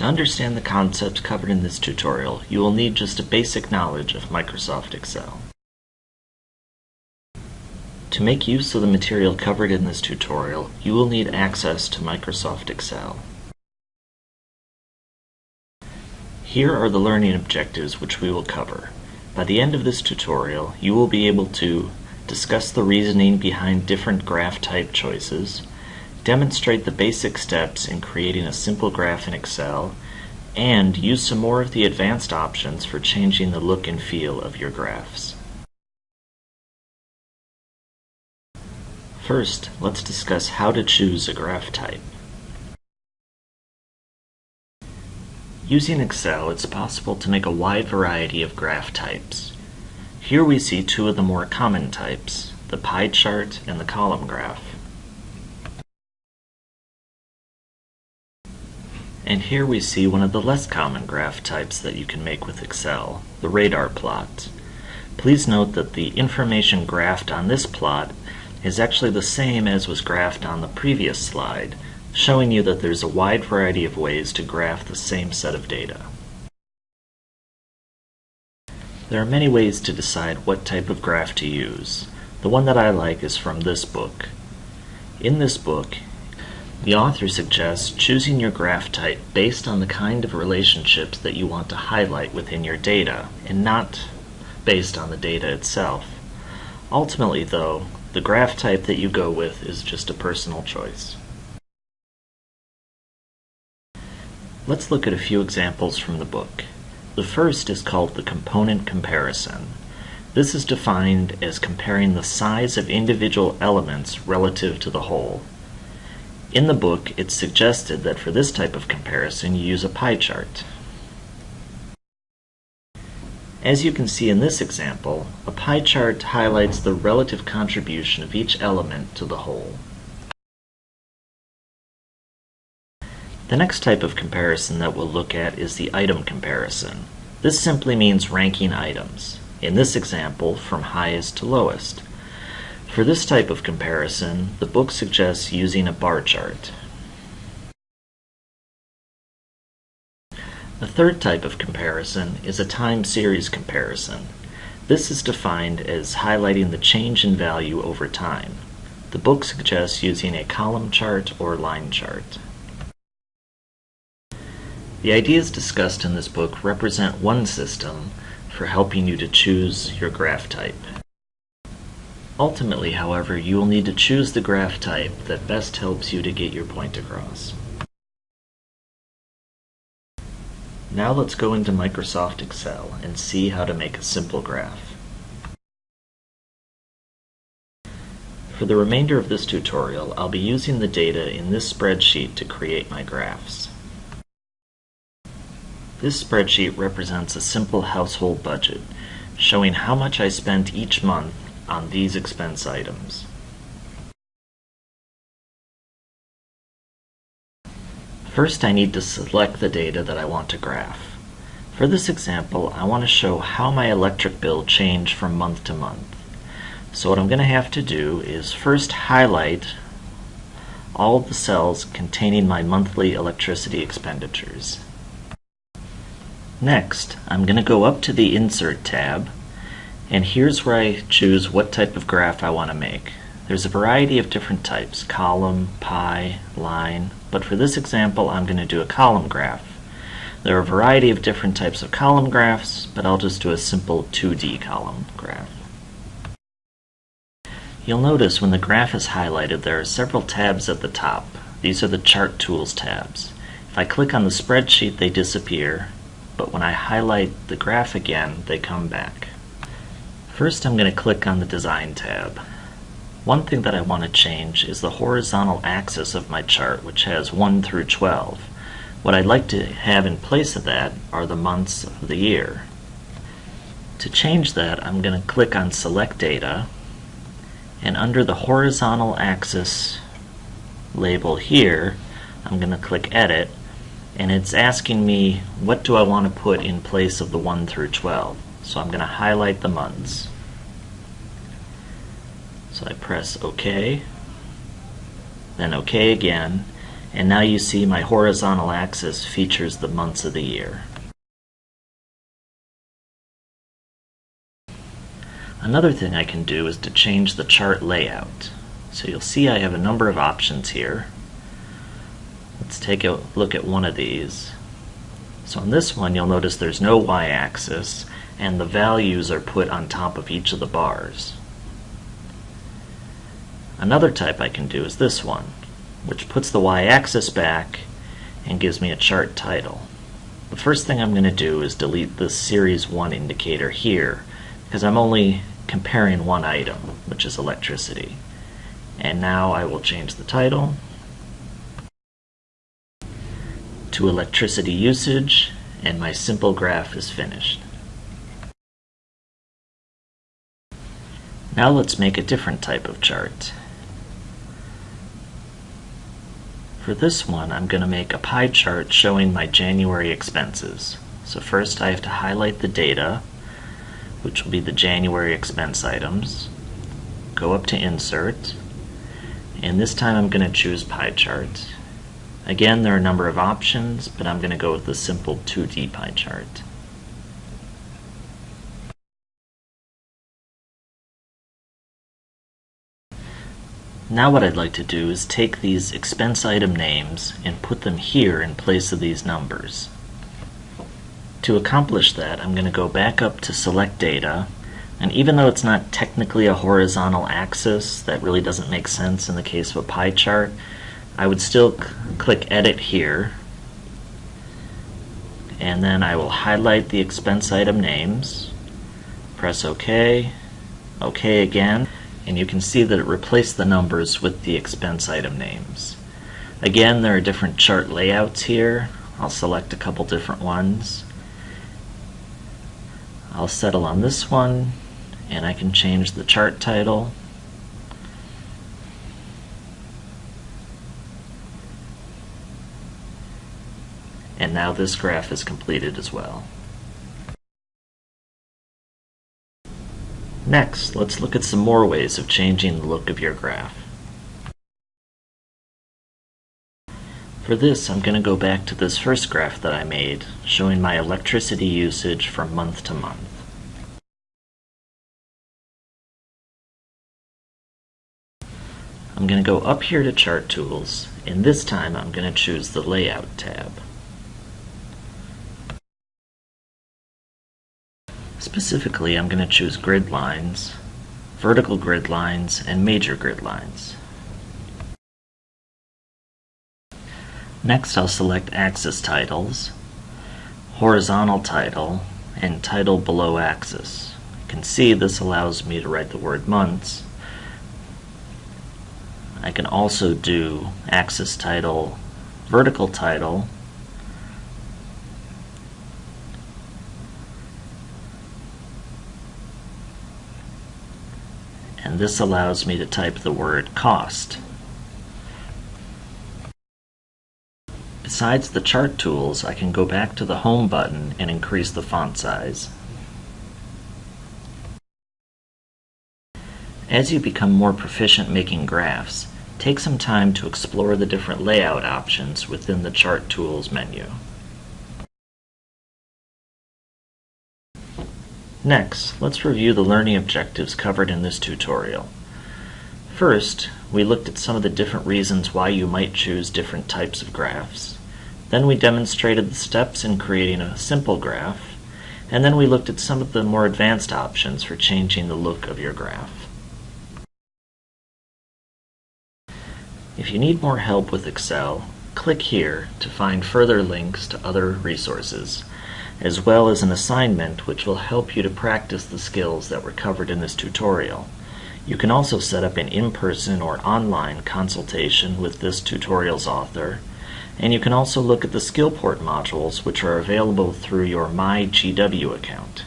To understand the concepts covered in this tutorial, you will need just a basic knowledge of Microsoft Excel. To make use of the material covered in this tutorial, you will need access to Microsoft Excel. Here are the learning objectives which we will cover. By the end of this tutorial, you will be able to discuss the reasoning behind different graph type choices, demonstrate the basic steps in creating a simple graph in Excel, and use some more of the advanced options for changing the look and feel of your graphs. First, let's discuss how to choose a graph type. Using Excel, it's possible to make a wide variety of graph types. Here we see two of the more common types, the pie chart and the column graph. And here we see one of the less common graph types that you can make with Excel, the radar plot. Please note that the information graphed on this plot is actually the same as was graphed on the previous slide, showing you that there's a wide variety of ways to graph the same set of data. There are many ways to decide what type of graph to use. The one that I like is from this book. In this book, the author suggests choosing your graph type based on the kind of relationships that you want to highlight within your data, and not based on the data itself. Ultimately, though, the graph type that you go with is just a personal choice. Let's look at a few examples from the book. The first is called the component comparison. This is defined as comparing the size of individual elements relative to the whole. In the book, it's suggested that for this type of comparison you use a pie chart. As you can see in this example, a pie chart highlights the relative contribution of each element to the whole. The next type of comparison that we'll look at is the item comparison. This simply means ranking items, in this example from highest to lowest. For this type of comparison, the book suggests using a bar chart. A third type of comparison is a time series comparison. This is defined as highlighting the change in value over time. The book suggests using a column chart or line chart. The ideas discussed in this book represent one system for helping you to choose your graph type. Ultimately, however, you will need to choose the graph type that best helps you to get your point across. Now let's go into Microsoft Excel and see how to make a simple graph. For the remainder of this tutorial, I'll be using the data in this spreadsheet to create my graphs. This spreadsheet represents a simple household budget, showing how much I spent each month on these expense items. First I need to select the data that I want to graph. For this example, I want to show how my electric bill changed from month to month. So what I'm going to have to do is first highlight all of the cells containing my monthly electricity expenditures. Next, I'm going to go up to the Insert tab and here's where I choose what type of graph I want to make. There's a variety of different types, column, pie, line, but for this example I'm going to do a column graph. There are a variety of different types of column graphs, but I'll just do a simple 2D column graph. You'll notice when the graph is highlighted there are several tabs at the top. These are the Chart Tools tabs. If I click on the spreadsheet they disappear, but when I highlight the graph again they come back. First I'm going to click on the Design tab. One thing that I want to change is the horizontal axis of my chart which has 1 through 12. What I'd like to have in place of that are the months of the year. To change that I'm going to click on Select Data and under the horizontal axis label here I'm going to click Edit and it's asking me what do I want to put in place of the 1 through 12. So I'm going to highlight the months. So I press OK, then OK again, And now you see my horizontal axis features the months of the year. Another thing I can do is to change the chart layout. So you'll see I have a number of options here. Let's take a look at one of these. So on this one you'll notice there's no y-axis and the values are put on top of each of the bars. Another type I can do is this one, which puts the y-axis back and gives me a chart title. The first thing I'm going to do is delete the Series 1 indicator here because I'm only comparing one item, which is electricity. And now I will change the title to electricity usage and my simple graph is finished. Now let's make a different type of chart. For this one, I'm going to make a pie chart showing my January expenses. So first I have to highlight the data, which will be the January expense items. Go up to Insert, and this time I'm going to choose pie chart. Again, there are a number of options, but I'm going to go with the simple 2D pie chart. Now what I'd like to do is take these expense item names and put them here in place of these numbers. To accomplish that, I'm going to go back up to Select Data, and even though it's not technically a horizontal axis, that really doesn't make sense in the case of a pie chart, I would still click Edit here, and then I will highlight the expense item names, press OK, OK again, and you can see that it replaced the numbers with the expense item names. Again, there are different chart layouts here. I'll select a couple different ones. I'll settle on this one, and I can change the chart title. And now this graph is completed as well. Next, let's look at some more ways of changing the look of your graph. For this, I'm going to go back to this first graph that I made, showing my electricity usage from month to month. I'm going to go up here to Chart Tools, and this time I'm going to choose the Layout tab. Specifically, I'm going to choose grid lines, vertical grid lines, and major grid lines. Next, I'll select axis titles, horizontal title, and title below axis. You can see this allows me to write the word months. I can also do axis title, vertical title, this allows me to type the word cost. Besides the chart tools, I can go back to the Home button and increase the font size. As you become more proficient making graphs, take some time to explore the different layout options within the Chart Tools menu. Next, let's review the learning objectives covered in this tutorial. First, we looked at some of the different reasons why you might choose different types of graphs. Then we demonstrated the steps in creating a simple graph, and then we looked at some of the more advanced options for changing the look of your graph. If you need more help with Excel, click here to find further links to other resources as well as an assignment which will help you to practice the skills that were covered in this tutorial. You can also set up an in-person or online consultation with this tutorial's author, and you can also look at the Skillport modules which are available through your MyGW account.